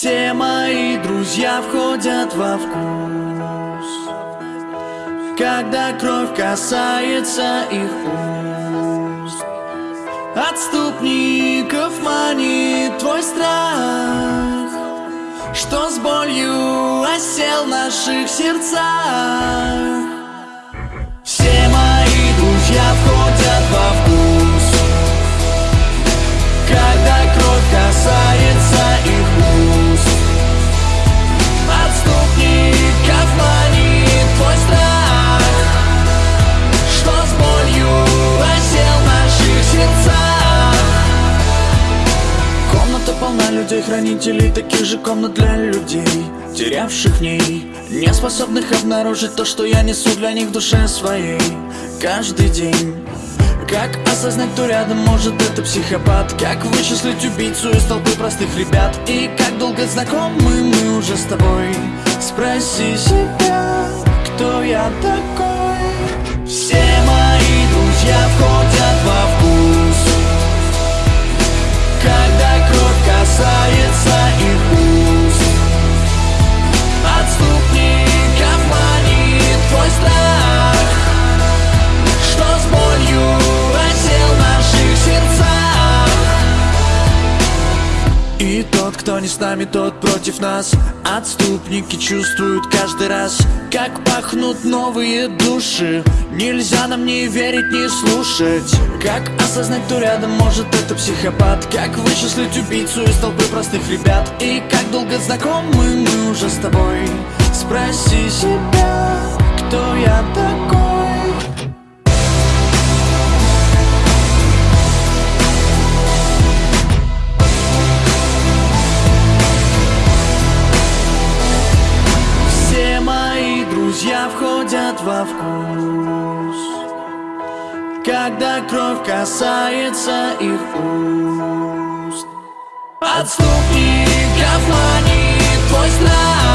Все мои друзья входят во вкус. Когда кровь касается их уст. Отступников манит твой страх Что с болью осел в наших сердцах. Все мои друзья входят людей, хранителей таких же комнат для людей Терявших в ней, не способных обнаружить то, что я несу для них в душе своей. Каждый день как осознать, кто рядом может это психопат. Как вычислить убийцу из толпы простых ребят. И как долго знакомы мы уже с тобой. Спроси себя, кто я такой не с нами, тот против нас. Отступники чувствуют каждый раз Как пахнут новые души. Нельзя нам не верить, не слушать. Как осознать, кто рядом может это психопат. Как вычислить убийцу из толпы простых ребят. И как долго знакомы мы уже с тобой. Спроси себя, кто я такой друзья входят во вкус Когда кровь касается их уст. Отступников манит твой страх